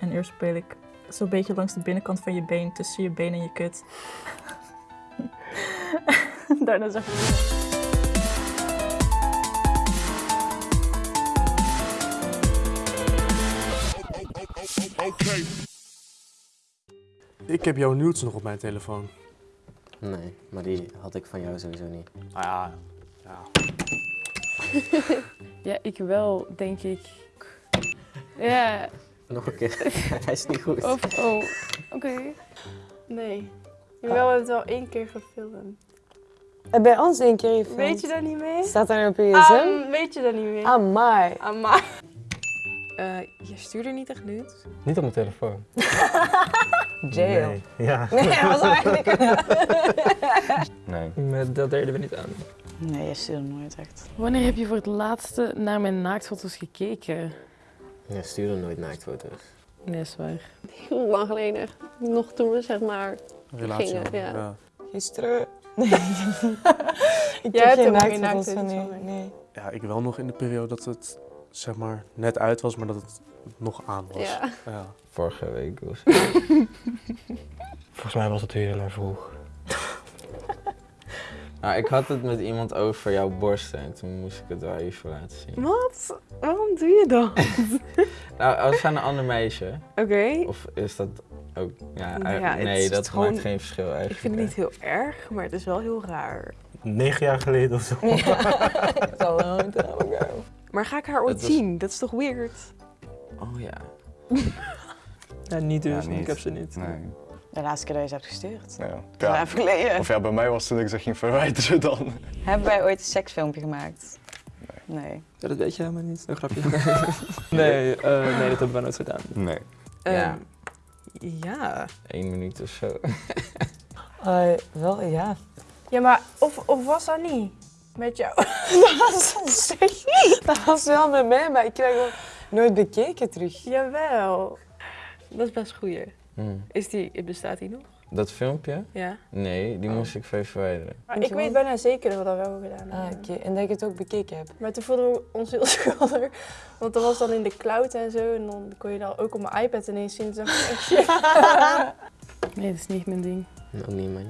En eerst speel ik zo'n beetje langs de binnenkant van je been, tussen je been en je kut. Daarna zeg ik... Ik heb jouw nudes nog op mijn telefoon. Nee, maar die had ik van jou sowieso niet. Ah ja, ja. Ja, ik wel, denk ik. Ja, Nog een keer. Hij is niet goed. of... Oh, oké. Nee. Jawel, we hebben het wel één keer gefilmd. En bij ons één keer gefilmd. Weet je daar niet mee? Staat daar op je gsm? weet je daar niet mee? Amai. Ah, maar. Eh, je stuurde niet echt nudes? Niet op mijn telefoon. Jail. Nee. Ja. Nee, dat was eigenlijk... Nee. Met dat deden we niet aan. Nee, je stuurde nooit echt. Wanneer heb je voor het laatste naar mijn naaktfoto's gekeken? Je stuurde nooit naaktfoto's. Nee, is waar. Heel lang geleden. Nog toen we zeg maar... Relatie. Gingen, ja. Gisteren. Nee. ik Jij heb hebt geen naaktfoto's van Nee. Ja, ik wel nog in de periode dat het zeg maar net uit was, maar dat het nog aan was. Ja. Ja. Vorige week was Volgens mij was het weer heel erg vroeg. Nou, ik had het met iemand over jouw borsten en toen moest ik het wel even laten zien. Wat? Waarom doe je dat? Nou, als aan een ander meisje, Oké. of is dat ook... Ja, ja, nee, is dat gewoon- maakt geen verschil eigenlijk. Ik vind het niet heel erg, maar het is wel heel raar. Negen jaar geleden of zo. Dat is al een long time ago. Maar ga ik haar ooit was- zien? Dat is toch weird? Oh ja. Ja, niet dus. Ja, niet. Ik heb ze niet. Nee. De laatste keer dat je ze hebt gestuurd. Ja. Dat Ja. even geleden. Of ja, bij mij was het toen ik ze ging verwijderen dan. Hebben wij ooit een seksfilmpje gemaakt? Nee. Ja, dat weet je helemaal niet. Een grapje. nee, eh, nee, dat hebben we nooit gedaan. Nee. Ja. Ehm, ja. Eén minuut of zo. Eh, wel, ja. Ja, maar of, of was dat niet? Met jou? Dat was, dat was wel met mij, maar ik krijg gewoon nooit bekeken terug. Jawel. Dat is best goeie. Hmm. Is die, bestaat die nog? Dat filmpje? Ja. Nee, die Oh. moest ik even verwijderen. Maar ik weet bijna zeker dat we dat wel gedaan Ah, hebben. oké. En dat ik het ook bekeken heb. Maar toen voelden we ons heel schuldig. Want dat was dan in de cloud en zo. En dan kon je dan ook op mijn iPad ineens zien. Toen dacht ik echt, shit. Nee, dat is niet mijn ding. Ook niet, man.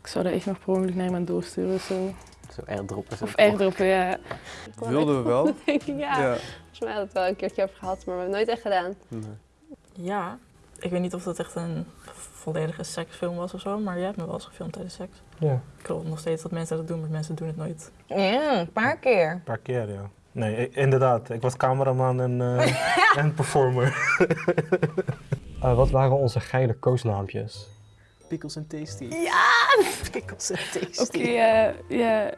Ik zou dat echt nog per ongeluk naar iemand doorsturen of zo. Zo airdroppen. Zo Of airdroppen, ja. Wilden we wel? denk ik, ja. Volgens mij had het wel een keertje over gehad, maar we hebben het nooit echt gedaan. Nee. Ja, ik weet niet of dat echt een volledige seksfilm was of zo, maar jij hebt me wel eens gefilmd tijdens seks. Ja. Ik geloof nog steeds dat mensen dat doen, maar mensen doen het nooit. Ja, een paar keer. Een paar keer, ja. Nee, inderdaad. Ik was cameraman en, eh, en performer. Eh, wat waren onze geile koosnaampjes? Pickles en tasty. Pickles en tasty. Oké, ja, ja.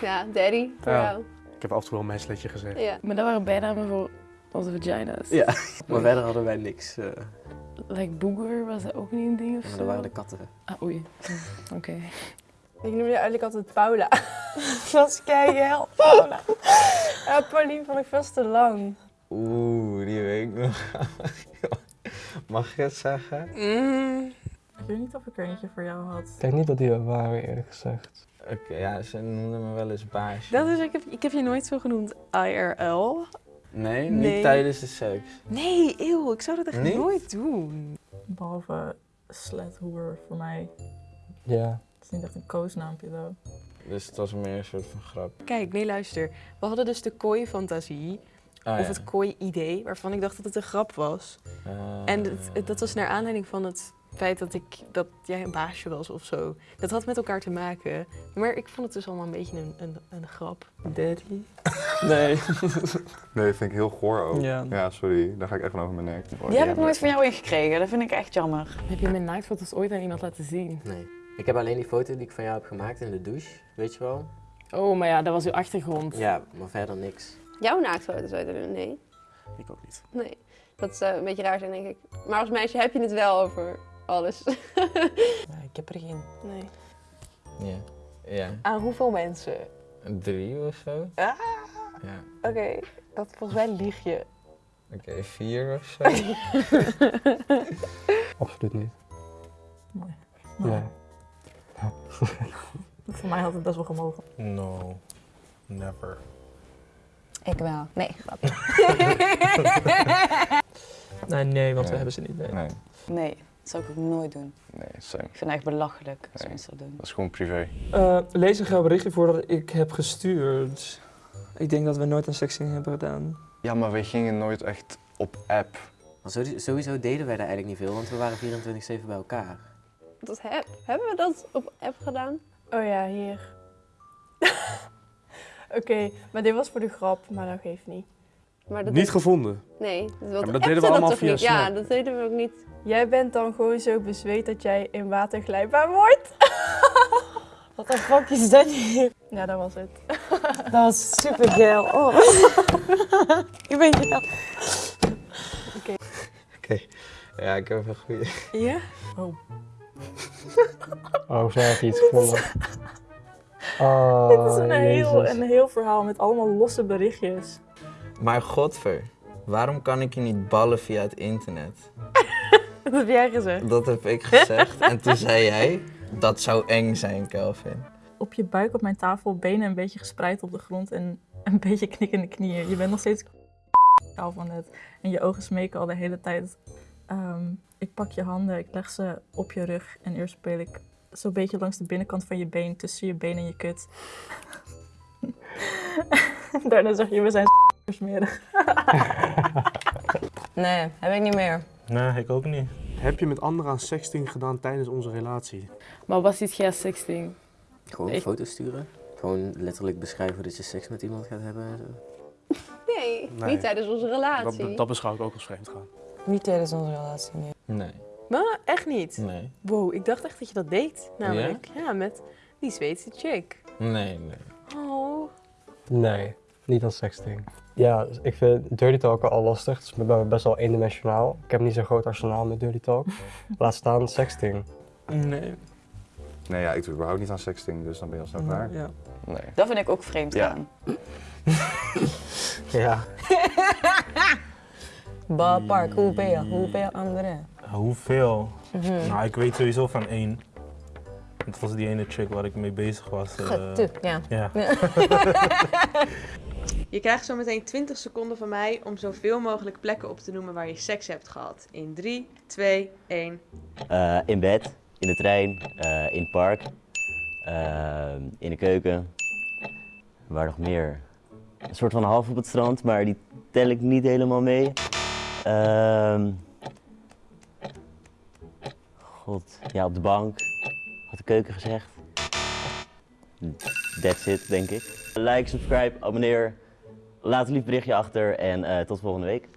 Ja, daddy, voor Ja. jou. Ik heb af en toe wel een meisliedje gezegd. Ja. Maar dat waren bijnamen voor onze vagina's. Ja, maar verder hadden wij niks. eh, Like booger, was dat ook niet een ding of maar zo? dat waren de katten. Ah, oei. Oké. Ik noemde je eigenlijk altijd Paula. Dat is keihard. Ja, Pauline vond ik veel te lang. Oeh, die weet ik nog. Mag ik het zeggen? Mm. Ik weet niet of ik er eentje voor jou had. Ik denk niet dat die er waren, eerlijk gezegd. Oké, ja, ze noemden me wel eens baasje. Dat is, ik, heb, ik heb je nooit zo genoemd IRL. Nee, Nee. niet tijdens de seks. Nee, eeuw, ik zou dat echt Niet? nooit doen. Behalve slet hoer voor mij. Ja. Het is niet echt een koosnaampje though. Dus het was meer een soort van grap. Kijk, nee, luister. We hadden dus de kooi-fantasie, Ah, of ja. het kooi-idee, waarvan ik dacht dat het een grap was. Ah. En het- het- dat was naar aanleiding van het feit dat, ik, dat jij een baasje was of zo. Dat had met elkaar te maken. Maar ik vond het dus allemaal een beetje een, een, een grap. Daddy? Nee. Nee, dat vind ik heel goor ook. Ja. Ja, sorry. Daar ga ik even over mijn nek. Die heb ik nooit van jou ingekregen. Dat vind ik echt jammer. Heb je mijn naaktfoto's ooit aan iemand laten zien? Nee. Ik heb alleen die foto die ik van jou heb gemaakt in de douche, weet je wel? Oh, maar ja, dat was uw achtergrond. Ja, maar verder niks. Jouw naaktfoto's uit doen? Nee. Ik ook niet. Nee. Dat zou een beetje raar zijn, denk ik. Maar als meisje heb je het wel over alles. Nee, ik heb er geen. nee. Ja. Ja. Aan hoeveel mensen? Drie of zo? Ah. Ja. Oké, dat volgens mij lieg je. Oké, vier of zo? Absoluut niet. Nee. Nee. Voor mij had het best wel gemogen. No. Never. Ik wel. Nee. Nee, nee, want we hebben ze niet. Nee. Nee, Nee, dat zou ik ook nooit doen. nee, same. Ik vind het echt belachelijk als Nee. mensen dat doen. Dat is gewoon privé. Eh, lees een graag berichtje voor dat ik heb gestuurd. Ik denk dat we nooit een sexting hebben gedaan. Ja, maar wij gingen nooit echt op app. Maar sowieso- sowieso deden wij daar eigenlijk niet veel, want we waren 24-7 bij elkaar. Dat heb, hebben we dat op app gedaan? Oh ja, hier. Oké, maar dit was voor de grap, maar dat geeft niet. Maar dat Niet gevonden. Nee, dat, maar dat deden we allemaal toch via niet? Ja, dat deden we ook niet. Jij bent dan gewoon zo bezweet dat jij in water glijbaar wordt? Wat een grapje is dat hier? Ja, dat was het. Dat was super geil. Oh. ik ben geil. Ja, ik heb een goede. Ja? Oh, snel heb je iets gevonden. Oh, Dit is een heel, een heel verhaal met allemaal losse berichtjes. Maar godver, waarom kan ik je niet ballen via het internet? Dat heb jij gezegd. Dat heb ik gezegd. en toen zei jij, dat zou eng zijn, Kelvin. Op je buik op mijn tafel, benen een beetje gespreid op de grond en een beetje knikkende knieën. Je bent nog steeds kaal van net. En je ogen smeken al de hele tijd. Ehm, ik pak je handen, ik leg ze op je rug en eerst speel ik zo'n beetje langs de binnenkant van je been, tussen je been en je kut. Daarna zeg je, we zijn smerig. Nee, heb ik niet meer. Nee, ik ook niet. Heb je met anderen aan sexting gedaan tijdens onze relatie? Maar was dit geen sexting? Gewoon Ik- foto's sturen. Gewoon letterlijk beschrijven dat je seks met iemand gaat hebben en zo. Nee, Nee. niet tijdens onze relatie. Dat, dat beschouw ik ook als vreemd gaan. Niet tijdens onze relatie, nee. Nee, Maar echt niet. nee, Wow, ik dacht echt dat je dat deed. Namelijk, ja, met die Zweedse chick. nee, nee. Oh. Nee, niet als sexting. Ja, dus ik vind dirty talk al lastig. Het is bij mij best wel eendimensionaal. Ik heb niet zo'n groot arsenaal met dirty talk. Laat staan sexting. Nee. Nee, ja, ik doe überhaupt niet aan sexting, dus dan ben je al snel klaar. Ja. Nee. Dat vind ik ook vreemd Ja. gaan. Ja. Balpark, hoeveel? Hoeveel anderen? Hoeveel? Mhm. Nou, ik weet sowieso van één. Het was die ene chick waar ik mee bezig was. eh, Getuk, ja. ja. Je krijgt zo meteen 20 seconden van mij om zoveel mogelijk plekken op te noemen waar je seks hebt gehad. In 3, 2, 1. Eh, in bed, in de trein, eh, in het park, eh, in de keuken. Waar nog meer? Een soort van half op het strand, maar die tel ik niet helemaal mee. Ehm, God, ja, op de bank. Had de keuken gezegd. That's it, denk ik. Like, subscribe, abonneer. Laat een lief berichtje achter en eh, tot volgende week.